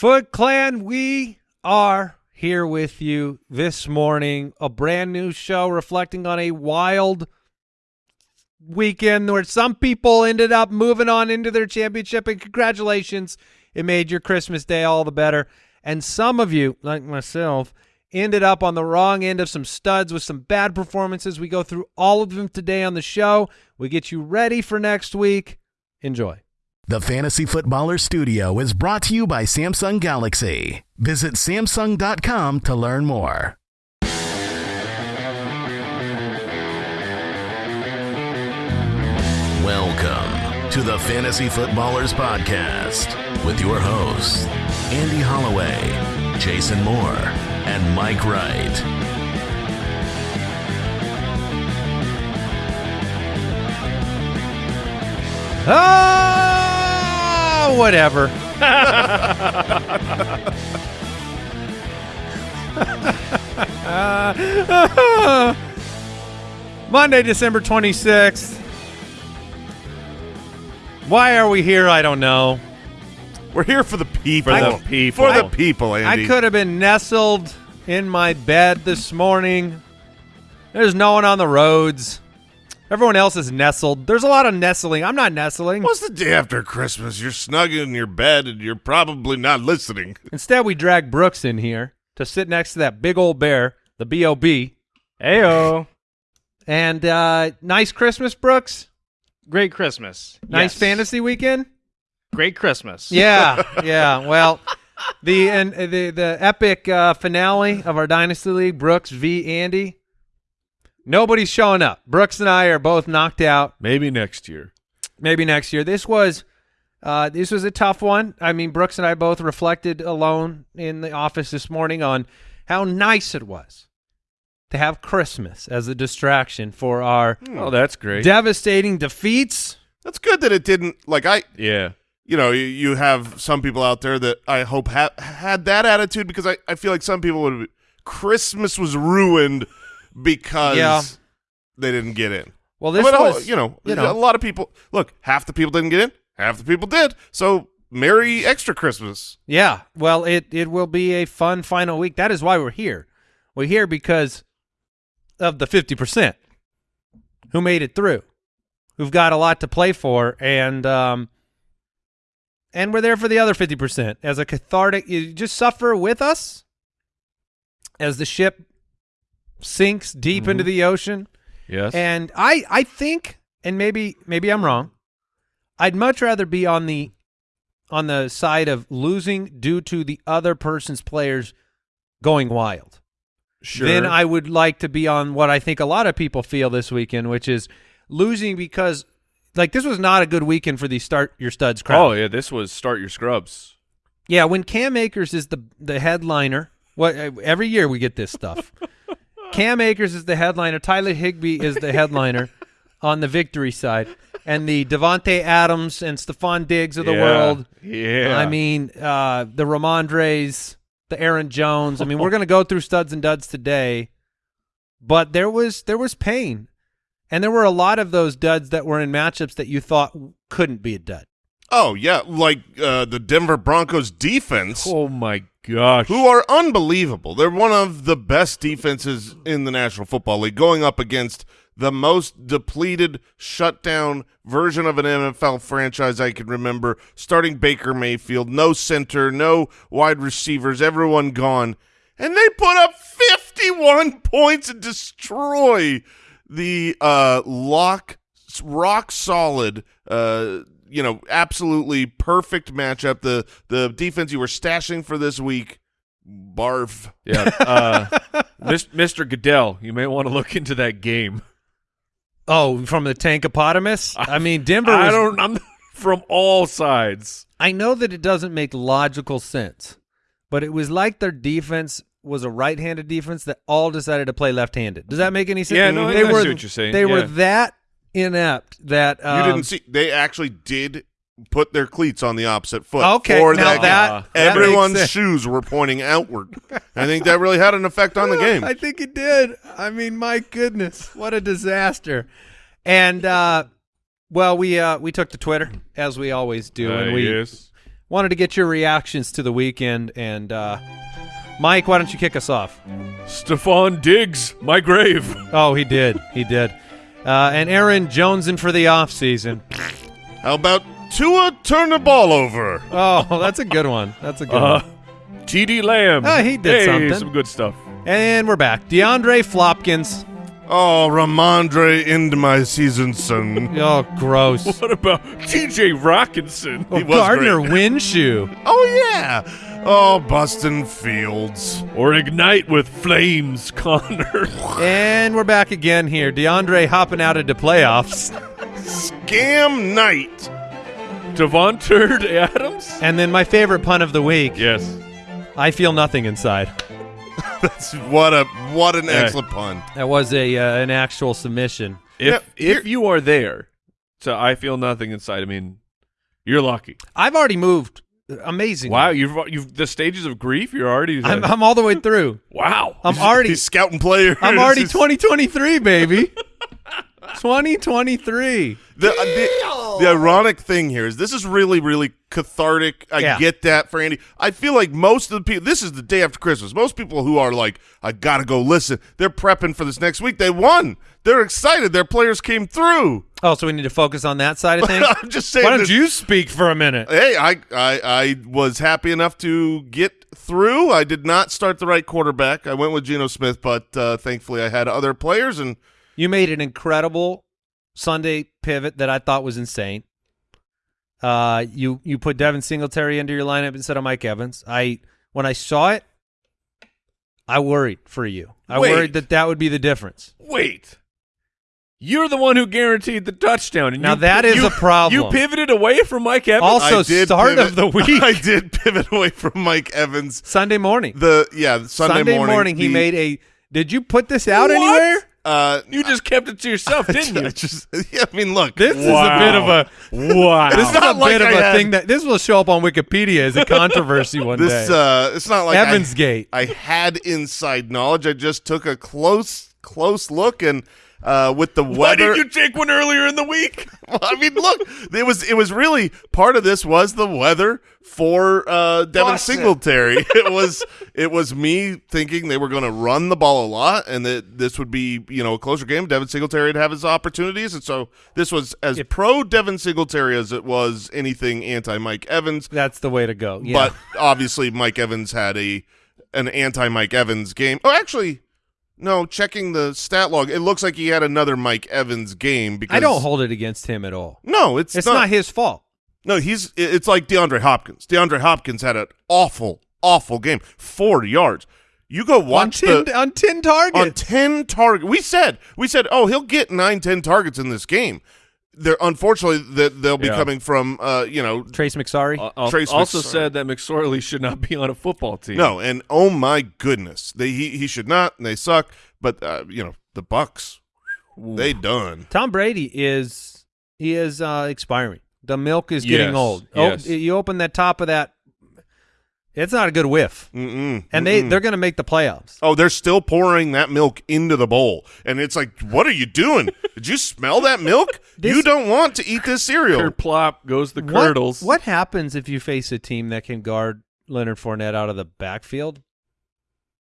Foot Clan, we are here with you this morning. A brand new show reflecting on a wild weekend where some people ended up moving on into their championship, and congratulations. It made your Christmas day all the better. And some of you, like myself, ended up on the wrong end of some studs with some bad performances. We go through all of them today on the show. We get you ready for next week. Enjoy. The Fantasy Footballer Studio is brought to you by Samsung Galaxy. Visit Samsung.com to learn more. Welcome to the Fantasy Footballers Podcast with your hosts, Andy Holloway, Jason Moore, and Mike Wright. Ah! Ah, whatever. Monday, December 26th. Why are we here? I don't know. We're here for the people. For the people. For the people, Andy. I could have been nestled in my bed this morning. There's no one on the roads. Everyone else is nestled. There's a lot of nestling. I'm not nestling. What's the day after Christmas? You're snug in your bed and you're probably not listening. Instead, we drag Brooks in here to sit next to that big old bear, the B.O.B. Ayo. And uh, nice Christmas, Brooks. Great Christmas. Nice Yes. fantasy weekend. Great Christmas. Yeah, yeah. Well, the and uh, the the epic uh, finale of our dynasty league, Brooks v. Andy. Nobody's showing up. Brooks and I are both knocked out. Maybe next year. Maybe next year. This was uh, this was a tough one. I mean, Brooks and I both reflected alone in the office this morning on how nice it was to have Christmas as a distraction for our Oh, that's great. devastating defeats. That's good that it didn't, like, I, yeah. you know, you, you have some people out there that I hope ha- had that attitude because I, I feel like some people would, Christmas was ruined because Yeah. they didn't get in. Well, this But, oh, was you know, you know. a lot of people, look, half the people didn't get in, half the people did. So, Merry extra Christmas. Yeah, well, it it will be a fun final week. That is why we're here. We're here because of the fifty percent who made it through, who've got a lot to play for, and um, and we're there for the other fifty percent as a cathartic. You just suffer with us as the ship sinks deep into mm-hmm. the ocean. Yes. And I I think, and maybe maybe I'm wrong. I'd much rather be on the on the side of losing due to the other person's players going wild. sure. Then I would like to be on what I think a lot of people feel this weekend, which is losing because like this was not a good weekend for the start your studs crowd. Oh, yeah. This was start your scrubs. Yeah, when Cam Akers is the the headliner, what every year we get this stuff. Cam Akers is the headliner. Tyler Higbee is the headliner on the victory side, and the Davante Adams and Stefon Diggs of the Yeah. world. Yeah. I mean, uh, the Rhamondres, the Aaron Jones. I mean, we're going to go through studs and duds today, but there was there was pain, and there were a lot of those duds that were in matchups that you thought couldn't be a dud. Oh, yeah, like uh, the Denver Broncos defense. oh, my gosh. who are unbelievable. They're one of the best defenses in the National Football League, going up against the most depleted, shutdown version of an NFL franchise I can remember. Starting Baker Mayfield, no center, no wide receivers, everyone gone, and they put up fifty-one points and destroy the uh, lock, rock solid. Uh, you know, absolutely perfect matchup. The the defense you were stashing for this week, barf. Yeah. Uh, Mr. Goodell, you may want to look into that game. Oh, from the Tankopotamus? I mean, Denver was I don't. I'm from all sides. I know that it doesn't make logical sense, but it was like their defense was a right-handed defense that all decided to play left-handed. Does that make any sense? Yeah, no, I they see were what you're saying, They were that inept that um, you didn't see they actually did put their cleats on the opposite foot. Okay, for now that, that- game. that everyone's sense. shoes were pointing outward. I think that really had an effect on the game. I think it did. I mean, my goodness, what a disaster! And uh, well, we uh, we took to Twitter as we always do, Uh, and we yes. wanted to get your reactions to the weekend. And uh, Mike, why don't you kick us off? Stefon Diggs, my grave. Oh, he did. He did. Uh, and Aaron Joneson for the offseason. How about Tua turn the ball over? Oh, that's a good one. That's a good Uh, one. T.D. Lamb. Oh, he did hey, something. Some good stuff. And we're back. DeAndre Flopkins. Oh, Ramondre into my season, son. Oh, gross. What about T.J. Rockinson? Oh, was Gardner great. Winshew. Oh yeah. Oh, Bustin Fields. Or ignite with flames, Connor. And we're back again here. DeAndre hopping out into the playoffs. Scam night. Davante Adams. And then my favorite pun of the week. Yes. I feel nothing inside. That's what a what an Hey. excellent pun. That was a uh, an actual submission. If Yeah, if you are there, so I feel nothing inside. I mean, you're lucky. I've already moved. Amazing. Wow, you've you've the stages of grief. You're already. I'm, I'm all the way through. wow. I'm already He's scouting players. I'm already 2023, baby. 2023. The, uh, the, the ironic thing here is this is really, really cathartic. I Yeah. get that for Andy. I feel like most of the people, this is the day after Christmas. Most people who are like, I got to go listen, they're prepping for this next week. They won. They're excited. Their players came through. Oh, so we need to focus on that side of things. I'm just saying. Why don't this- you speak for a minute? Hey, I, I I was happy enough to get through. I did not start the right quarterback. I went with Geno Smith, but uh, thankfully I had other players, and You made an incredible Sunday pivot that I thought was insane. Uh, you you put Devin Singletary into your lineup instead of Mike Evans. I when I saw it, I worried for you. I Wait. worried that that would be the difference. Wait. You're the one who guaranteed the touchdown. And Now you, that is you- a problem. You pivoted away from Mike Evans. Also, I did start pivot- of the week. I did pivot away from Mike Evans. Sunday morning. The yeah Sunday, morning. he the- made a. Did you put this out What? anywhere? Uh, you just kept it to yourself, didn't I you? just yeah, I mean, look, This is a bit of a. wow. This is a not like bit of I a had- thing that this will show up on Wikipedia as a controversy one this day. uh, it's not like I- Evansgate. I, had inside knowledge. I just took a close close look and uh, with the weather. Why weather. did you take one earlier in the week? Well, I mean, look, it was it was really part of this was the weather for uh, Devin Boston. Singletary. it was it was me thinking they were going to run the ball a lot, and that this would be you know a closer game. Devin Singletary would have his opportunities, and so this was as If- pro Devin Singletary as it was anything anti Mike Evans. That's the way to go. Yeah. But obviously, Mike Evans had a an anti Mike Evans game. Oh, actually. No, checking the stat log, it looks like he had another Mike Evans game because I don't hold it against him at all. No, it's, It's not, his fault. no, he's it's like DeAndre Hopkins. DeAndre Hopkins had an awful, awful game. Four yards. You go watch on ten, the on ten on targets. ten target. We said we said, oh, he'll get nine, ten targets in this game. They're unfortunately that they'll be Yeah. coming from uh, you know, Trace McSorley. Al- al- Trace also McSorley. said that McSorley should not be on a football team. no, and oh my goodness, they he, he should not. And they suck. But uh, you know, the Bucs, they done. Tom Brady is he is uh, expiring. The milk is getting Yes, old. yes. Oh, you open that top of that. It's not a good whiff, Mm-mm, and they mm-mm. they're going to make the playoffs. Oh, they're still pouring that milk into the bowl. And it's like, what are you doing? Did you smell that milk? This- you don't want to eat this cereal. Kerplop goes the curdles. What, happens if you face a team that can guard Leonard Fournette out of the backfield?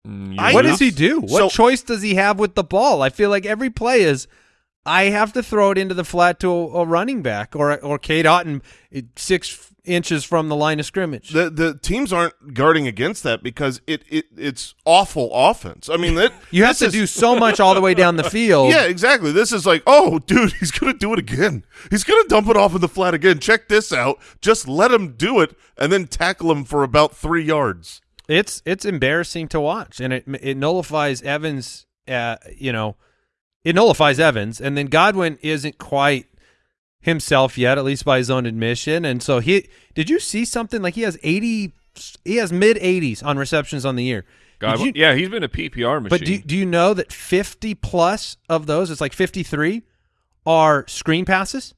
Mm, you what does he do? What So- choice does he have with the ball? I feel like every play is, I have to throw it into the flat to a, a running back or or Cade Otton eh, six inches from the line of scrimmage. The the teams aren't guarding against that because it, it it's awful offense. I mean, that you have to is- do so much all the way down the field. Yeah, exactly. This is like, oh, dude, he's gonna do it again. He's gonna dump it off in the flat again. Check this out. Just let him do it, and then tackle him for about three yards. It's it's embarrassing to watch, and it it nullifies Evans. Uh, you know, it nullifies Evans, and then Godwin isn't quite himself yet, at least by his own admission. And so he did you see something like he has eighty, he has mid eighties on receptions on the year. Did God, you- yeah, he's been a PPR machine. but do do you know that fifty plus of those, it's like fifty three, are screen passes.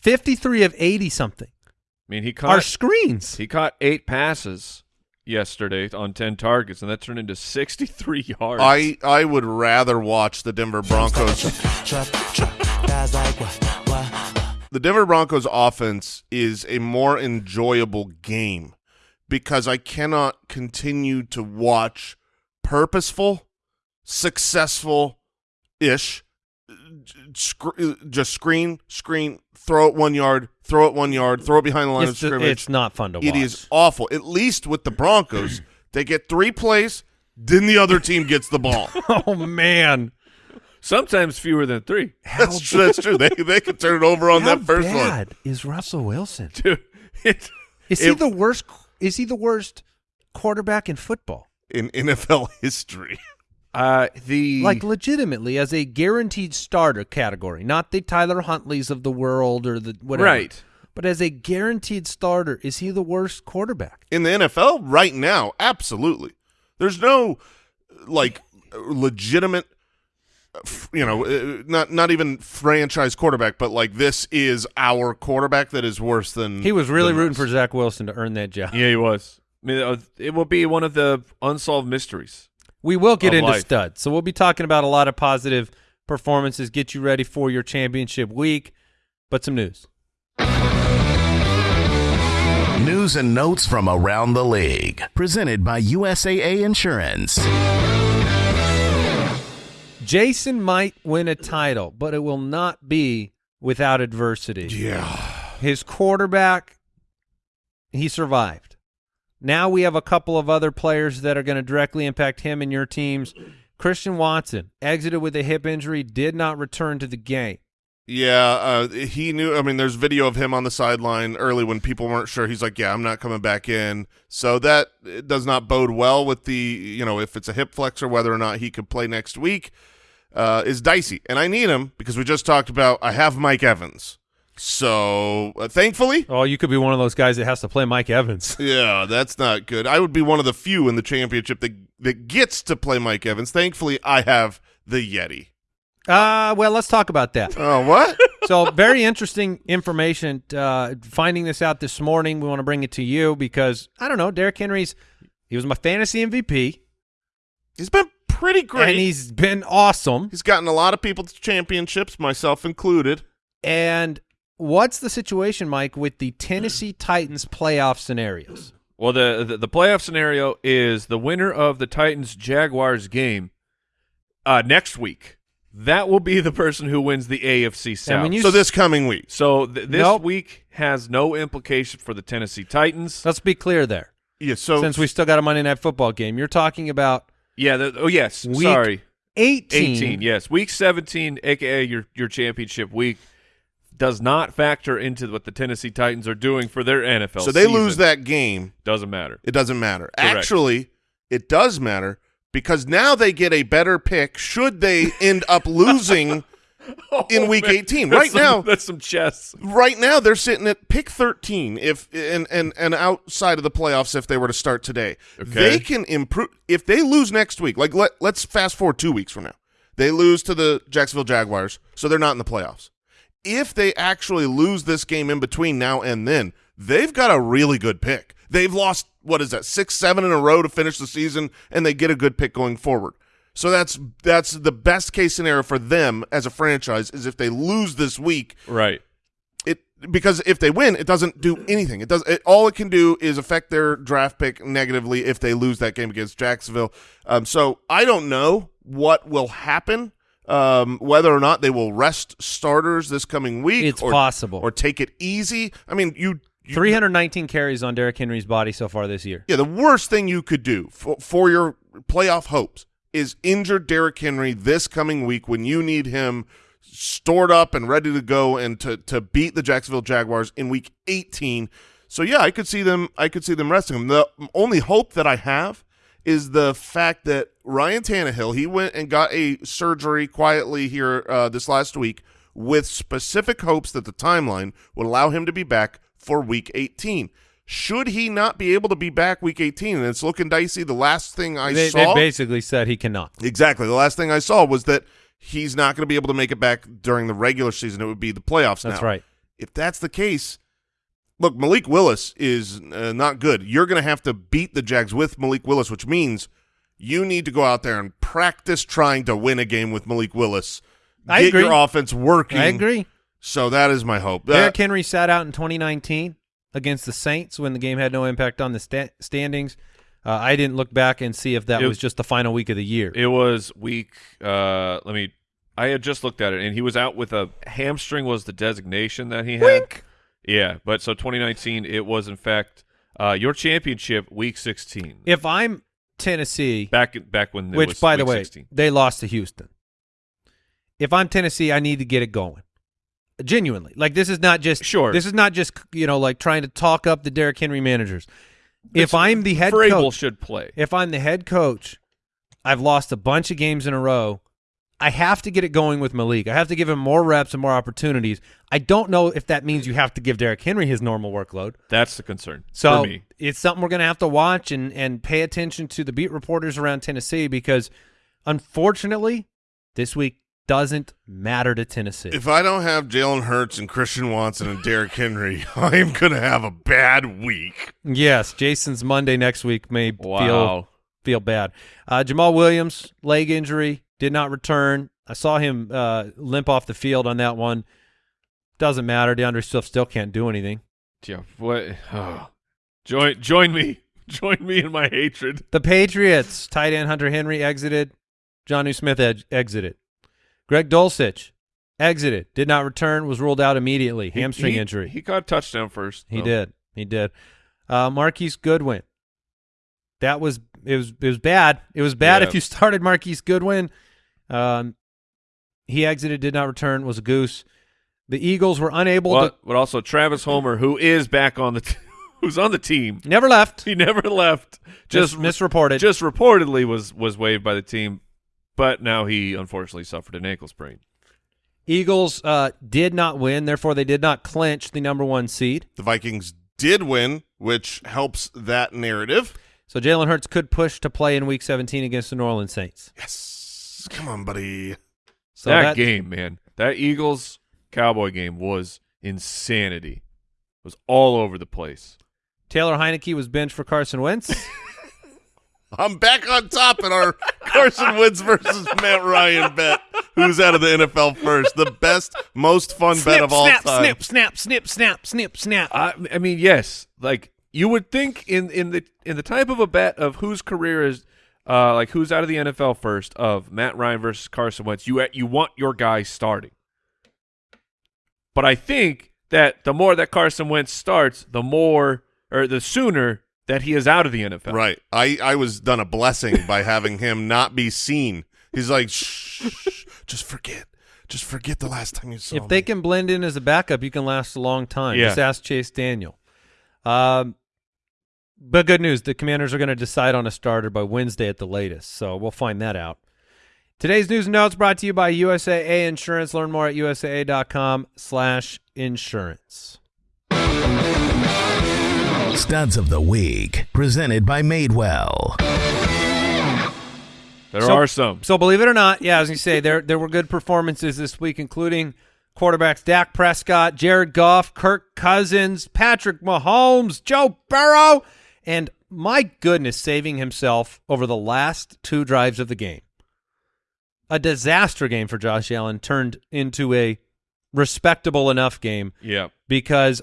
Fifty three of eighty something I mean, he are caught screens. he caught eight passes yesterday on ten targets, and that turned into sixty-tee yards. I I would rather watch the Denver Broncos. the Denver Broncos offense is a more enjoyable game because I cannot continue to watch purposeful, successful ish sc- just screen, screen, throw it one yard, throw it one yard, throw it behind the line It's, of scrimmage. it's not fun to watch. It is awful. At least with the Broncos, they get three plays, then the other team gets the ball. Oh man, Sometimes fewer than three. That's true. That's true. They they could turn it over on How that first one. is Russell Wilson? Dude, it, Is he the worst? Is he the worst quarterback in football? in NFL history. uh, the Like legitimately, as a guaranteed starter category, not the Tyler Huntleys of the world or the whatever. right. But as a guaranteed starter, is he the worst quarterback? In the NFL right now, absolutely. There's no like legitimate you know, uh, not not even franchise quarterback, but like this is our quarterback that is worse than He was really rooting us. for Zach Wilson to earn that job. Yeah, he was. I mean, uh, it will be one of the unsolved mysteries. We will get into life. studs. So we'll be talking about a lot of positive performances, get you ready for your championship week. But some news. News and notes from around the league. Presented by USAA Insurance. Jason might win a title, but it will not be without adversity. Yeah. His quarterback, he survived. Now we have a couple of other players that are going to directly impact him and your teams. Christian Watson exited with a hip injury, did not return to the game. Yeah, uh, he knew. I mean, there's video of him on the sideline early when people weren't sure. He's like, "Yeah, I'm not coming back in." So that does not bode well with the, you know, if it's a hip flexor, whether or not he could play next week uh, is dicey. And I need him because we just talked about I have Mike Evans. So uh, thankfully, Oh, you could be one of those guys that has to play Mike Evans. yeah, that's not good. I would be one of the few in the championship that that gets to play Mike Evans. Thankfully, I have the Yeti. Uh, well, let's talk about that. Oh, what? so very interesting information. Uh, finding this out this morning, we want to bring it to you because I don't know. Derrick Henry's he was my fantasy MVP, He's been pretty great. and he's been awesome. He's gotten a lot of people to championships, myself included. And what's the situation, Mike, with the Tennessee Titans playoff scenarios? Well, the, the the playoff scenario is the winner of the Titans Jaguars game uh, next week. That will be the person who wins the AFC South. And when you so this coming week. so th- this Nope. week has no implication for the Tennessee Titans. let's be clear there, Yeah, so since we still got a Monday Night Football game. You're talking about Yeah. The, oh yes. Week Sorry. 18. 18. Yes. Week 17, aka your your championship week, does not factor into what the Tennessee Titans are doing for their NFL. so they season. lose that game. Doesn't matter. It doesn't matter. Correct. Actually, it does matter because now they get a better pick should they end up losing oh, in week 18. That's Right some- now, that's some chess. right now they're sitting at pick 13 if and and and outside of the playoffs if they were to start today. Okay. They can improve if they lose next week. Like let let's fast forward 2 weeks from now. They lose to the Jacksonville Jaguars, so they're not in the playoffs. If they actually lose this game in between now and then, they've got a really good pick. They've lost what is that? 6 7 in a row to finish the season and they get a good pick going forward. So that's that's the best case scenario for them as a franchise is if they lose this week Right. it because if they win, it doesn't do anything. It does it, all it can do is affect their draft pick negatively if they lose that game against Jacksonville. Um, so I don't know what will happen, um, whether or not they will rest starters this coming week. It's or, possible. or take it easy. I mean, you. you 319 carries on Derrick Henry's body so far this year. yeah, the worst thing you could do for, for your playoff hopes is injure Derrick Henry this coming week when you need him stored up and ready to go and to to beat the Jacksonville Jaguars in week 18. So yeah, I could see them I could see them resting him. The only hope that I have is the fact that Ryan Tannehill, he went and got a surgery quietly here uh, this last week with specific hopes that the timeline would allow him to be back for week 18. Should he not be able to be back week 18 and it's looking dicey, the last thing I They, saw they basically said he cannot. Exactly. The last thing I saw was that he's not going to be able to make it back during the regular season. It would be the playoffs That's now. right. If that's the case, look, Malik Willis is uh, not good. You're going to have to beat the Jags with Malik Willis, which means you need to go out there and practice trying to win a game with Malik Willis. I Get agree. your offense working. I agree. So that is my hope. Derrick Uh, Henry sat out in 2019 against the Saints when the game had no impact on the sta- standings. Uh, I didn't look back and see if that It- was just the final week of the year. It was week. Uh, let me. I had just looked at it, and he was out with a hamstring. Was the designation that he had? Wink. Yeah, but so 2019, it was in fact uh, your championship week 16. If I'm Tennessee, back back when which by the way, 16. they lost to Houston. If I'm Tennessee, I need to get it going. Genuinely, like this is not just Sure. This is not just you know like trying to talk up the Derrick Henry managers. If It's- I'm the head Vrabel coach, should play. if I'm the head coach, I've lost a bunch of games in a row. I have to get it going with Malik. I have to give him more reps and more opportunities. I don't know if that means you have to give Derrick Henry his normal workload. That's the concern So for me. it's something we're going to have to watch and and pay attention to the beat reporters around Tennessee because unfortunately this week doesn't matter to Tennessee. if I don't have Jalen Hurts and Christian Watson and Derrick Henry, I am going to have a bad week. yes, Jason's Monday next week may feel feel bad. Uh, Jamaal Williams leg injury did not return. I saw him uh, limp off the field on that one. Doesn't matter. D'Andre Swift still can't do anything. Yeah. What? oh. Join join me. Join me in my hatred. The Patriots tight end Hunter Henry exited. Jonnu Smith ed- exited. Greg Dulcich exited. Did not return. Was ruled out immediately. He- Hamstring he- injury. He caught a touchdown first. He though. did. He did. Uh, Marquise Goodwin. That was it was it was bad. It was bad Yeah. if you started Marquise Goodwin. Um, he exited, did not return, was a goose. The Eagles were unable But, but also Travis Homer, who is back on the t- who's on the team. never left. He never left. Just Just misreported. just reportedly was was waived by the team, but now he unfortunately suffered an ankle sprain. Eagles uh, did not win, therefore they did not clinch the number one seed. The Vikings did win, which helps that narrative. So Jalen Hurts could push to play in Week 17 against the New Orleans Saints. Yes. Come on, buddy. So that, that, game, man, that Eagles Cowboy game was insanity. It was all over the place. Taylor Heinicke was benched for Carson Wentz. I'm back on top in our Carson Wentz versus Matt Ryan bet. Who's out of the NFL first? The best, most fun bet of all snap, time. snip, snap, snip, snap, snip, snap. I, I mean, yes, like you would think in in the in the type of a bet of whose career is uh like who's out of the NFL first of Matt Ryan versus Carson Wentz, you you want your guy starting. But I think that the more that Carson Wentz starts, the more or the sooner that he is out of the NFL. Right. I, I was done a blessing by having him not be seen. He's like, shh, shh, just forget. Just forget the last time you saw him. if they can blend in as a backup, you can last a long time. Yeah. Just ask Chase Daniel. Um, but good news, the Commanders are going to decide on a starter by Wednesday at the latest, so we'll find that out. Today's news and notes brought to you by USAA Insurance. Learn more at usaa.com slash insurance. Studs of the Week, presented by Madewell. There So- are some. So believe it or not, yeah, as you say, there there were good performances this week, including quarterbacks Dak Prescott, Jared Goff, Kirk Cousins, Patrick Mahomes, Joe Burrow, and my goodness, saving himself over the last two drives of the game. A disaster game for Josh Allen turned into a respectable enough game Yeah. because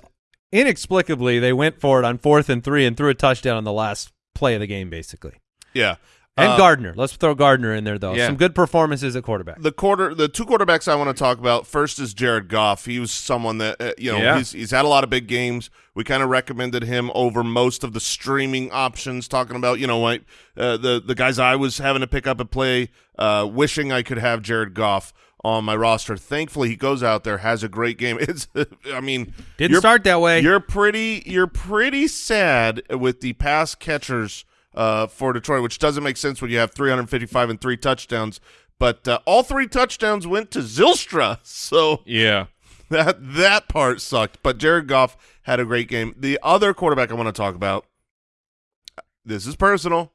inexplicably they went for it on fourth and three and threw a touchdown on the last play of the game, basically. yeah. And Uh, Gardner. Let's throw Gardner in there, though. Yeah. Some good performances at quarterback. the quarter the two quarterbacks I want to talk about first is Jared Goff. He was someone that uh, you know Yeah. he's he's had a lot of big games. We kind of recommended him over most of the streaming options. Talking about you know like uh, the the guys I was having to pick up and play, uh, wishing I could have Jared Goff on my roster. Thankfully, he goes out there has a great game. It's I mean Didn't start that way. You're pretty you're pretty sad with the pass catchers uh, for Detroit, which doesn't make sense when you have 355 and three touchdowns. But uh, all three touchdowns went to Zylstra, so Yeah. that that part sucked. But Jared Goff had a great game. The other quarterback I want to talk about. This is personal.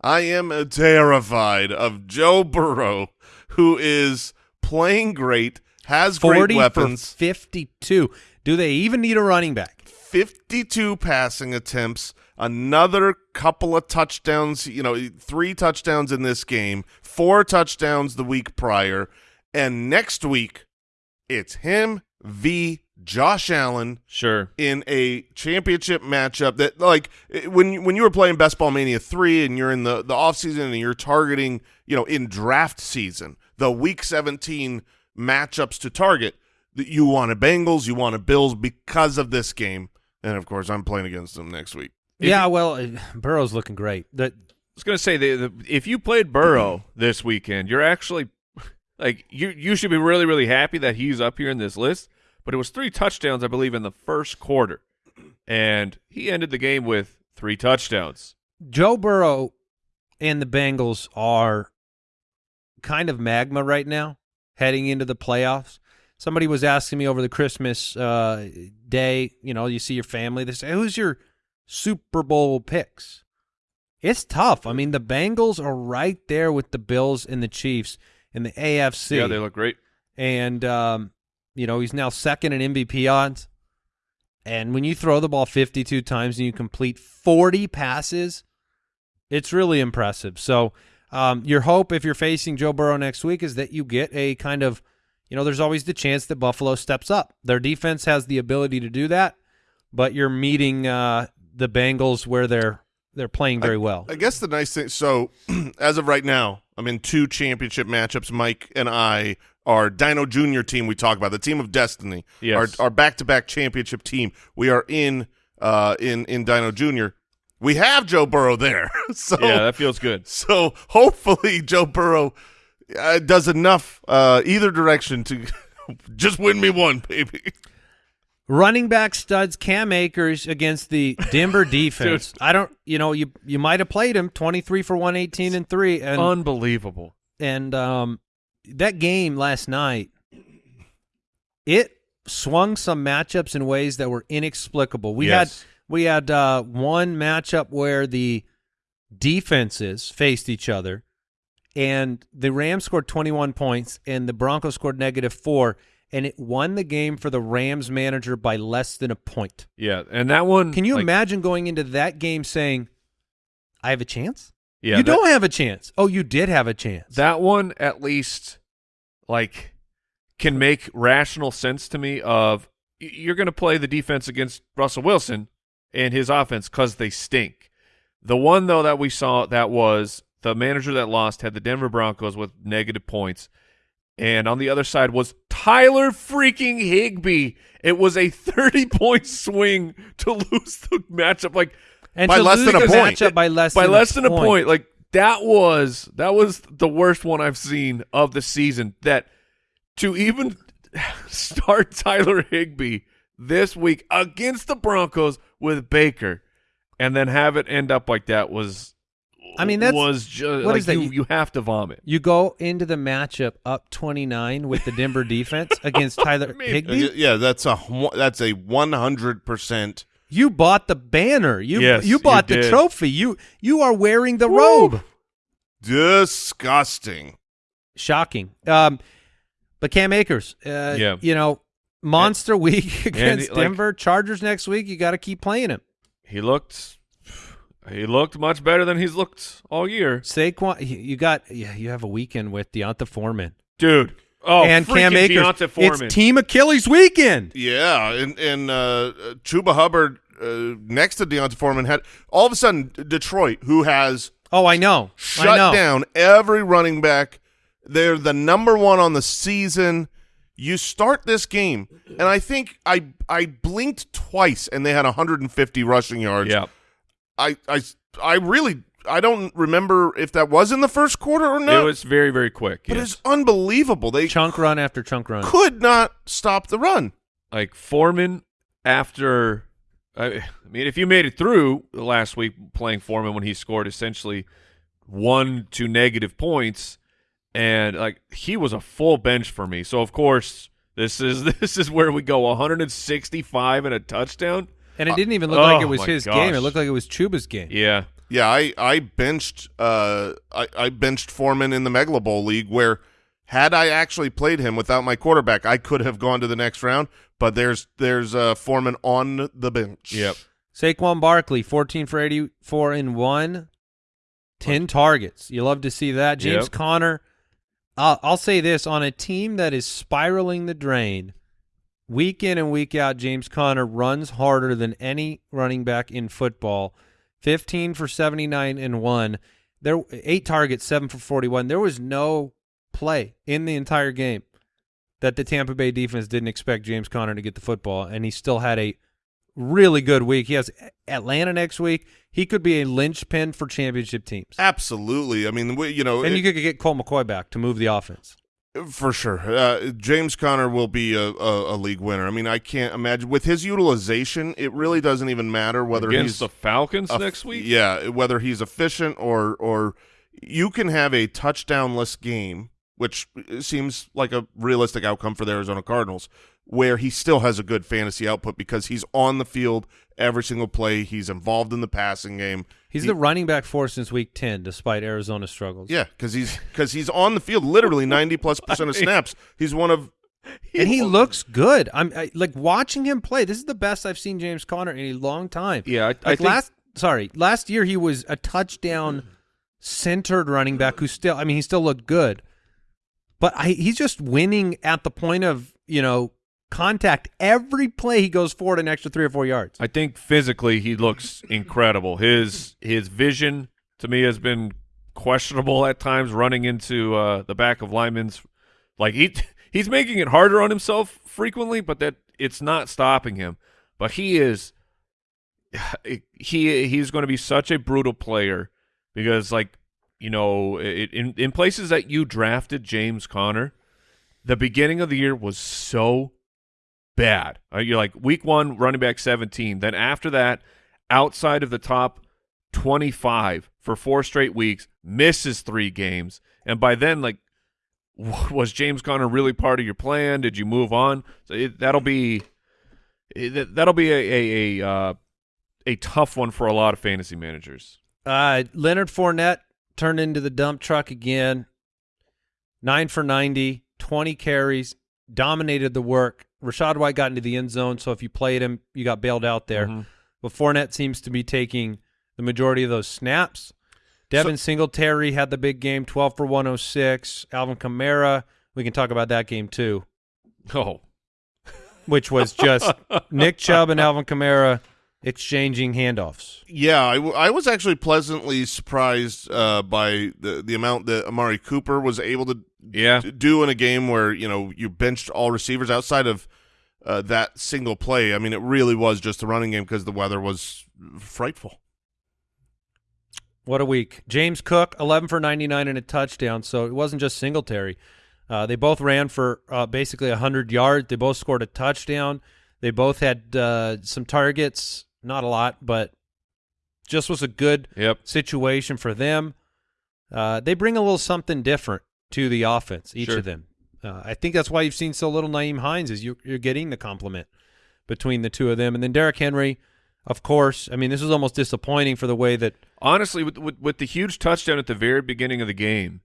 I am terrified of Joe Burrow, who is playing great, has great weapons. for 52. Do they even need a running back? 52 passing attempts, another couple of touchdowns, you know, three touchdowns in this game, four touchdowns the week prior, and next week it's him v. Josh Allen Sure. in a championship matchup that like when you- when you were playing Best Ball Mania 3 and you're in the the off season and you're targeting, you know, in draft season, the week 17 matchups to target, that you wanted Bengals, you wanted Bills because of this game. And of course, I'm playing against them next week. Yeah, well, uh, Burrow's looking great. That I was gonna say the, the, if you played Burrow this weekend, you're actually like you you should be really really happy that he's up here in this list. But it was three touchdowns, I believe, in the first quarter, and he ended the game with three touchdowns. Joe Burrow and the Bengals are kind of magma right now, heading into the playoffs. Somebody was asking me over the Christmas uh, day, you know, you see your family, they say, who's your Super Bowl picks? It's tough. I mean, the Bengals are right there with the Bills and the Chiefs in the AFC. Yeah, they look great. and um, you know he's now second in MVP odds. And when you throw the ball 52 times and you complete 40 passes, it's really impressive. So um, your hope, if you're facing Joe Burrow next week, is that you get a kind of, you know, there's always the chance that Buffalo steps up. Their defense has the ability to do that, but you're meeting uh, the Bengals where they're they're playing very well. I guess the nice thing. So, as of right now, I'm in two championship matchups. Mike and I, our Dino Junior team, we talk about the team of destiny. Yes. Our our back to back championship team. We are in uh in in Dino Junior. We have Joe Burrow there, so Yeah, that feels good. so hopefully Joe Burrow uh, does enough uh either direction to just win me one, baby. Running back studs Cam Akers against the Denver defense. I don't, you know, you you might have played him 23 for 118 and 3 and Unbelievable. and um that game last night it swung some matchups in ways that were inexplicable. We Yes. had we had uh one matchup where the defenses faced each other and the Rams scored 21 points and the Broncos scored negative 4 and it won the game for the Rams manager by less than a point. Yeah, and that one. Can you like, imagine going into that game saying I have a chance? Yeah, you that- don't have a chance. Oh, you did have a chance. That one at least like can make rational sense to me of you're going to play the defense against Russell Wilson and his offense cuz they stink. The one though that we saw that was the manager that lost had the Denver Broncos with negative points and on the other side was Tyler freaking Higbee. It was a 30 point swing to lose the matchup like and By less than a point. by less by than less a than a point. Like that was that was the worst one I've seen of the season. That to even start Tyler Higbee this week against the Broncos with Baker, and then have it end up like that was. I mean, that's- was just what like is that? You, You- you have to vomit. You go into the matchup up 29 with the Denver defense against Tyler mean- Higbee. Yeah, that's a that's a 100% You bought the banner. You Yes, you bought you the did. trophy. You you are wearing the Woo. robe. disgusting. Shocking. Um, but Cam Akers, uh, Yeah. you know, monster week against like- Denver Chargers next week. You got to keep playing him. He looked. He looked much better than he's looked all year, Saquon, you you got yeah, you have a weekend with D'Onta Foreman dude. Oh, and Cam freaking Akers. D'Onta Foreman. It's Team Achilles weekend. Yeah, and and uh, Chuba Hubbard uh, next to D'Onta Foreman had all of a sudden Detroit, who has Oh, I know. I shut know. down every running back. They're the number one on the season. You start this game, and I think I I blinked twice, and they had 150 rushing yards. yeah. I I I really I don't remember if that was in the first quarter or not. It was very very quick. but yes. it's unbelievable. They Chunk run after chunk run. could not stop the run. like Foreman after I, I mean if you made it through last week playing Foreman when he scored essentially one to negative points and like he was a full bench for me. So of course this is this is where we go 165 and a touchdown. And it didn't even look like Oh, it was my his gosh. game. It looked like it was Chuba's game. Yeah. Yeah, I I benched uh I, I benched Foreman in the Megala Bowl league where had I actually played him without my quarterback, I could have gone to the next round. But there's there's uh, Foreman on the bench. Yep. Saquon Barkley, 14 for 84 in one, 10 targets. You love to see that. James Yep. Conner, I'll, I'll say this on a team that is spiraling the drain, week in and week out, James Conner runs harder than any running back in football. 15 for 79 and 1. There eight targets, 7 for 41. There was no play in the entire game that the Tampa Bay defense didn't expect James Conner to get the football and he still had a really good week. He has Atlanta next week. He could be a linchpin for championship teams. Absolutely. I mean, you know, And it- you could get Colt McCoy back to move the offense. For sure. Uh, James Conner will be a, a, a league winner. I mean, I can't imagine. With his utilization, it really doesn't even matter whether against he's the Falcons eff- next week. Yeah, whether he's efficient or or you can have a touchdownless game, which seems like a realistic outcome for the Arizona Cardinals, where he still has a good fantasy output because he's on the field every single play. He's involved in the passing game. He's He- the running back four since week 10, despite Arizona's struggles. yeah, because he's because he's on the field literally ninety plus percent of snaps. He's one of and he looks good. I'm I, like watching him play. This is the best I've seen James Conner in a long time. Yeah, I, I think last, sorry, last year he was a touchdown centered running back who still, I mean, he still looked good, but I, he's just winning at the point of you know contact. Every play he goes forward an extra three or four yards. I think physically he looks incredible. His his vision to me has been questionable at times, running into uh, the back of linemen's. Like he he's making it harder on himself frequently, but that it's not stopping him. But he is he he's going to be such a brutal player because like you know it, in in places that you drafted James Conner, the beginning of the year was so bad. Uh, you're like week one, running back 17. Then after that, outside of the top 25 for four straight weeks, misses three games. And by then, like, was James Conner really part of your plan? Did you move on? So it, that'll be it, that'll be a a a, uh, a tough one for a lot of fantasy managers. Uh, Leonard Fournette turned into the dump truck again. Nine for 90, 20 carries, dominated the work. Rachaad White got into the end zone, so if you played him, you got bailed out there. Mhm. But Fournette seems to be taking the majority of those snaps. Devin Singletary had the big game, 12 for 106. Alvin Kamara, we can talk about that game too, Oh, which was just Nick Chubb and Alvin Kamara exchanging handoffs. Yeah, I, w- I was actually pleasantly surprised uh, by the the amount that Amari Cooper was able to yeah. do in a game where you know you benched all receivers outside of uh, that single play. I mean, it really was just a running game because the weather was frightful. What a week. James Cook, 11 for 99 and a touchdown. So it wasn't just Singletary. Uh, they both ran for uh, basically 100 yards. They both scored a touchdown. They both had uh, some targets, not a lot, but just was a good Yep. situation for them. Uh, they bring a little something different to the offense, each Sure. of them. Uh, I think that's why you've seen so little Nyheim Hines is you, you're getting the compliment between the two of them. And then Derrick Henry, of course. I mean, this was almost disappointing for the way that Honestly, with, with with the huge touchdown at the very beginning of the game,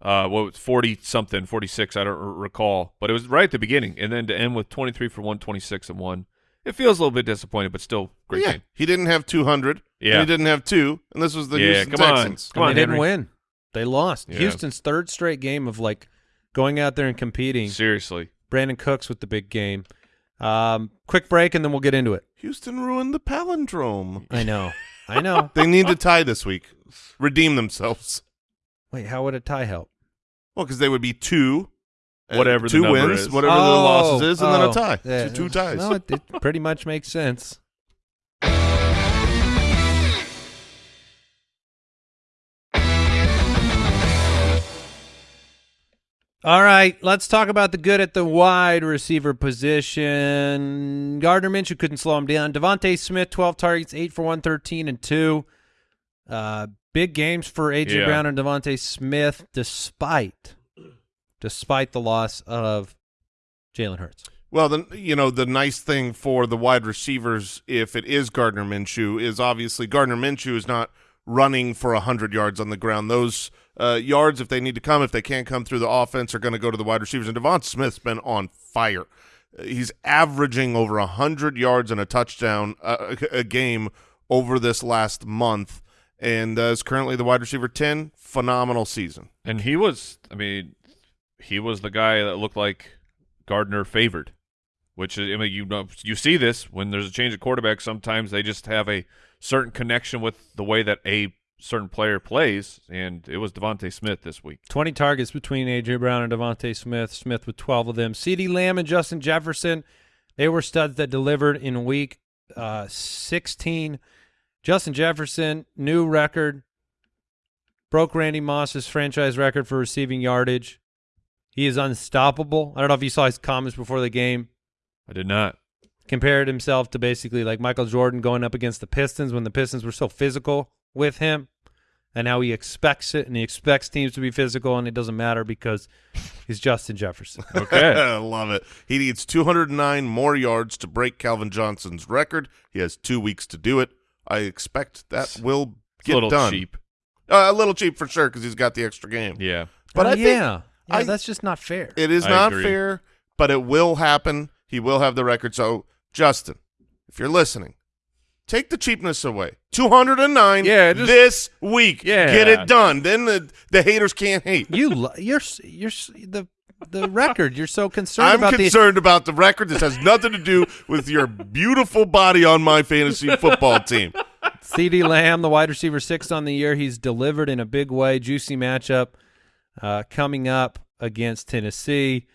uh, what was forty something, forty six, I don't r- recall, but it was right at the beginning, and then to end with twenty three for one twenty six and one, it feels a little bit disappointing, but still great yeah, game. he didn't have 200. Yeah. and he didn't have two, and this was the Yeah, Houston come on. Texans. Come on, and they didn't Henry. win. They lost. Yeah. Houston's third straight game of like going out there and competing. Seriously, Brandin Cooks with the big game. Um, quick break and then we'll get into it. Houston ruined the palindrome. I know. I know. They need to tie this week, redeem themselves. Wait, how would a tie help? Well, because they would be two, Whatever two number wins, is. whatever the Oh, losses is, and then oh. a tie. Yeah. Two, two ties. No, it, it pretty much makes sense. All right, let's talk about the good at the wide receiver position. Gardner Minshew couldn't slow him down. DeVonta Smith, 12 targets, 8 for 113 and 2. Uh, big games for A.J. Yeah. Brown and DeVonta Smith despite despite the loss of Jalen Hurts. Well, the you know the nice thing for the wide receivers, if it is Gardner Minshew, is obviously Gardner Minshew is not running for hundred yards on the ground. Those uh, yards, if they need to come, if they can't come through the offense, are going to go to the wide receivers. And Devon Smith's been on fire. He's averaging over hundred yards and a touchdown uh, a, a game over this last month, and uh, is currently the wide receiver ten. Phenomenal season. and he was, I mean, he was the guy that looked like Gardner favored. which I mean, you know, you see this when there's a change of quarterback. Sometimes they just have a certain connection with the way that a certain player plays, and it was DeVonta Smith this week. 20 targets between A.J. Brown and DeVonta Smith. Smith with 12 of them. CeeDee Lamb and Justin Jefferson, they were studs that delivered in week uh, 16. Justin Jefferson, new record, broke Randy Moss's franchise record for receiving yardage. He is unstoppable. I don't know if you saw his comments before the game. I did not. Compared himself to basically like Michael Jordan going up against the Pistons when the Pistons were so physical with him. And how he expects it, and he expects teams to be physical, and it doesn't matter because he's Justin Jefferson. Okay. I love it. He needs 209 more yards to break Calvin Johnson's record. He has two weeks to do it. I expect that will It's get a little done. cheap. Uh, a little cheap for sure because he's got the extra game. Yeah. But Oh, I think yeah, yeah, I- that's just not fair. it is I not agree. fair, but it will happen. He will have the record. So, Justin, if you're listening, take the cheapness away. 209 Yeah, just- this week. Yeah. Get it done. Then the, the haters can't hate. You you're you're the the record. You're so concerned I'm about concerned about the record. This has nothing to do with your beautiful body on my fantasy football team. the CeeDee Lamb, the wide receiver six on the year. He's delivered in a big way. Juicy matchup uh, coming up against Tennessee.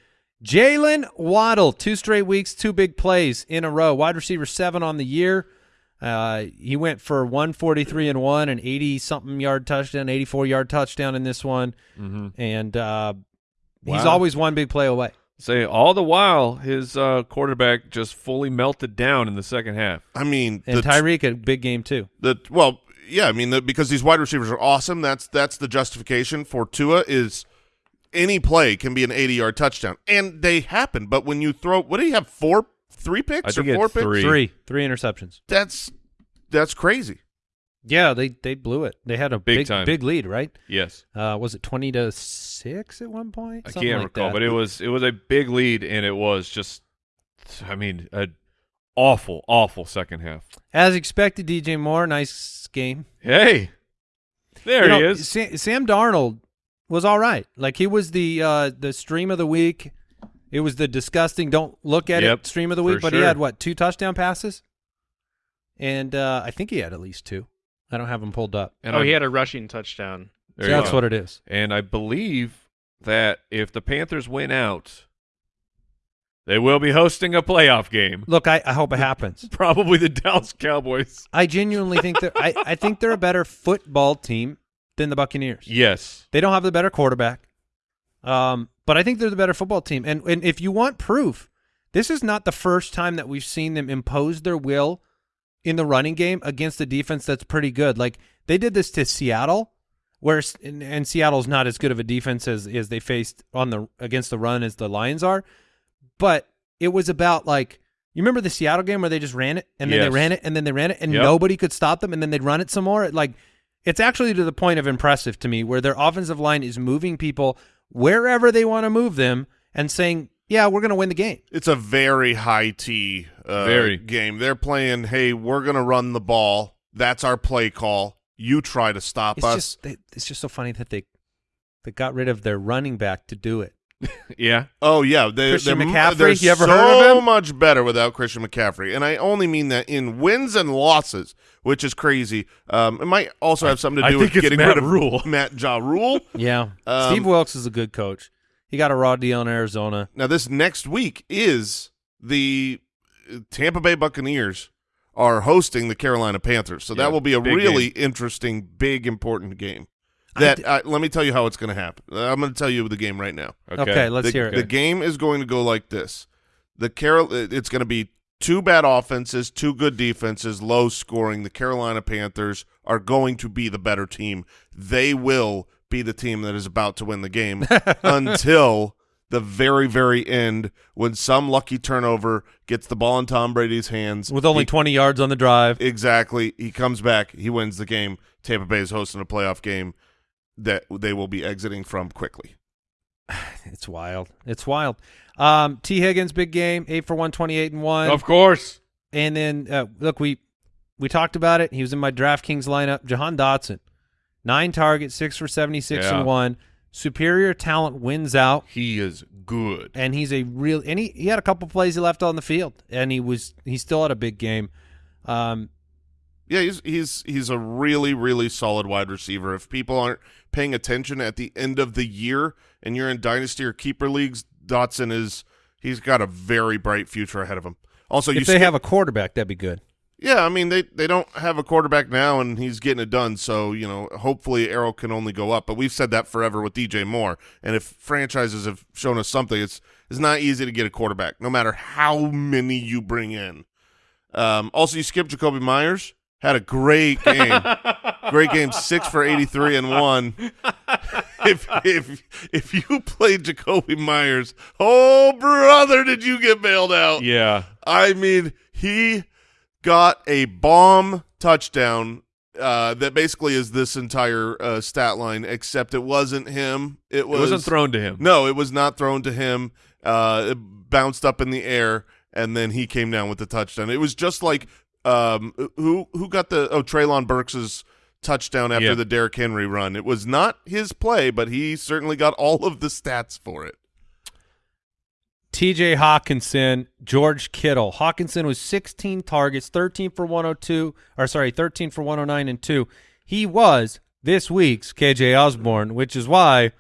Jaylen Waddle, two straight weeks, two big plays in a row. Wide receiver seven on the year. Uh, he went for 143 and one, an 80 something yard touchdown, 84 yard touchdown in this one, Mm-hmm. and uh, he's always one big play away. Say all the while his uh, quarterback just fully melted down in the second half. I mean, And the, Tyreek a big game too. the well, yeah. I mean, the, because these wide receivers are awesome. That's that's the justification for Tua is any play can be an 80 yard touchdown, and they happen. But when you throw, what do you have? Four, three picks I think or four picks? Three. Three, three interceptions. That's that's crazy. Yeah, they they blew it. They had a Big big time. big lead, right? Yes. Uh, was it twenty to six at one point? I Something can't like recall, that. but it was it was a big lead, and it was just, I mean, a awful, awful second half. as expected. DJ Moore, nice game. Hey, there You he know, is. Sam, Sam Darnold was all right. Like he was the uh, the stream of the week. It was the disgusting. Don't look at Yep, it stream of the week. for But he had what two touchdown passes, and uh, I think he had at least two. I don't have them pulled up. And oh, I- he had a rushing touchdown. there So that's go. what it is. And I believe that if the Panthers win out, they will be hosting a playoff game. Look, I, I hope it happens. Probably the Dallas Cowboys. I genuinely think that I, I think they're a better football team than the Buccaneers. Yes. They don't have the better quarterback. Um, but I think they're the better football team. And and if you want proof, this is not the first time that we've seen them impose their will in the running game against a defense that's pretty good. Like they did this to Seattle, where and, and Seattle's not as good of a defense as as they faced on the against the run as the Lions are. But it was about like you remember the Seattle game where they just ran it and then they ran it and then they ran it and Yep. nobody could stop them and then they'd run it some more. Like it's actually to the point of impressive to me where their offensive line is moving people wherever they want to move them and saying, "Yeah, we're going to win the game." It's a very high T uh, Very. game. They're playing. Hey, we're gonna run the ball. That's our play call. You try to stop It's us. just they, it's just so funny that they they got rid of their running back to do it. Yeah. Oh yeah, they, Christian they're, McCaffrey, They're you ever so heard of him? much better without Christian McCaffrey, and I only mean that in wins and losses, which is crazy. Um, it might also have something to I do think with it's getting Matt rid of Rhule. Matt Ja Rule. Yeah, Um, Steve Wilks is a good coach. He got a raw deal in Arizona. Now this next week is the uh, Tampa Bay Buccaneers are hosting the Carolina Panthers, so Yeah, that will be a big really interesting, big, important game. I That d- uh, let me tell you how it's going to happen. Uh, I'm going to tell you the game right now. Okay. Okay, let's the, hear it. The game is going to go like this: the Carol, it's going to be two bad offenses, two good defenses, low scoring. The Carolina Panthers are going to be the better team. They will be the team that is about to win the game until the very, very end when some lucky turnover gets the ball in Tom Brady's hands with only He- 20 yards on the drive. Exactly. He comes back. He wins the game. Tampa Bay is hosting a playoff game that they will be exiting from quickly. It's wild. It's wild. Um, Tee Higgins, big game, eight for one twenty eight and one. Of course. And then uh, look, we we talked about it. He was in my DraftKings lineup. Jahan Dotson, nine targets, six for 76 Yeah. and one. superior talent wins out, He is good. and he's a real. And he, he had a couple plays he left on the field, and he was he still had a big game. Um, Yeah, he's he's he's a really really solid wide receiver. If people aren't paying attention at the end of the year and you're in dynasty or keeper leagues, Dotson is he's got a very bright future ahead of him. Also, you if they have a quarterback, that'd be good. yeah, I mean they they don't have a quarterback now, and he's getting it done. So you know, hopefully Arrow can only go up. But we've said that forever with DJ Moore, and if franchises have shown us something, it's it's not easy to get a quarterback, no matter how many you bring in. Um, also, you skipped Jakobi Meyers. Had a great game. great game, six for eighty three and one. if if if you played Jakobi Meyers, oh brother, did you get bailed out? Yeah. I mean, he got a bomb touchdown uh, that basically is this entire uh, stat line, except it wasn't him. It It was wasn't thrown to him. No, it was not thrown to him. Uh, it bounced up in the air, and then he came down with the touchdown. It was just like um, who who got the oh Treylon Burks's touchdown after Yeah. the Derrick Henry run. It was not his play, but he certainly got all of the stats for it. T.J. Hockenson, George Kittle. Hockenson was 16 targets, 13 for 102, or sorry, 13 for 109 and two. He was this week's KJ Osborn, which is why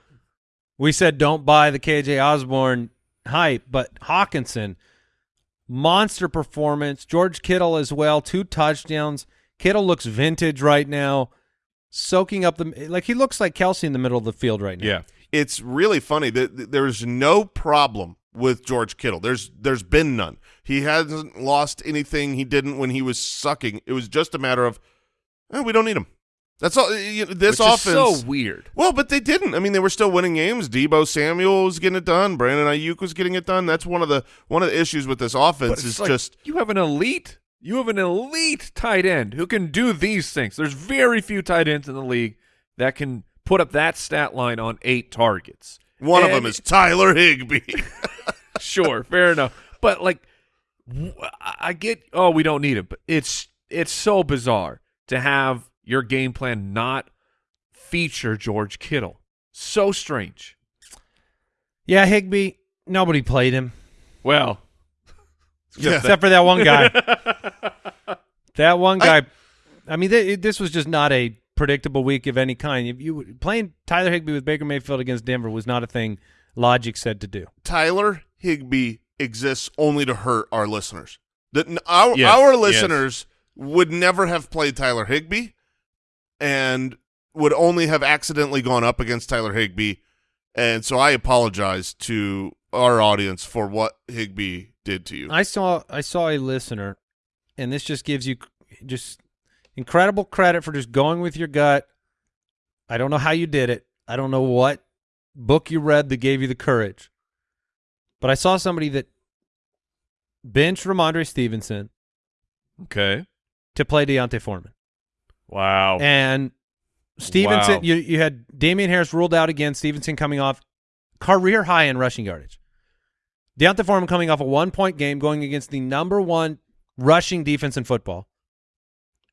we said don't buy the KJ Osborn hype. But Hockenson, monster performance. George Kittle as well, two touchdowns. Kittle looks vintage right now, soaking up the like he looks like Kelce in the middle of the field right now. Yeah. it's really funny that there's no problem with George Kittle. There's there's been none. He hasn't lost anything he didn't when he was sucking. It was just a matter of eh, we don't need him. That's all. you know, This Which offense. is so weird. well, but they didn't. I mean, they were still winning games. Deebo Samuel was getting it done. Brandon Aiyuk was getting it done. That's one of the one of the issues with this offense is like, just you have an elite you have an elite tight end who can do these things. There's very few tight ends in the league that can put up that stat line on eight targets. one of them is Tyler Higbee. sure, fair enough. But like, I get. Oh, we don't need him, but it's it's so bizarre to have your game plan not feature George Kittle. So strange. yeah. Higbee, nobody played him. Well, Yeah. except for that one guy. that one guy. I, mean, th- this was just not a predictable week of any kind. If you playing Tyler Higbee with Baker Mayfield against Denver was not a thing logic said to do. Tyler Higbee exists only to hurt our listeners. That our Yes, our yes. listeners would never have played Tyler Higbee, and would only have accidentally gone up against Tyler Higbee. and so I apologize to our audience for what Higbee did to you. I saw I saw a listener, and this just gives you just incredible credit for just going with your gut. I don't know how you did it. I don't know what book you read that gave you the courage, but I saw somebody that benched Rhamondre Stevenson okay. to play D'Onta Foreman. Wow. And Stevenson, Wow. you you had Damien Harris ruled out again. Stevenson coming off career high in rushing yardage. D'Onta Foreman coming off a one point game going against the number one rushing defense in football.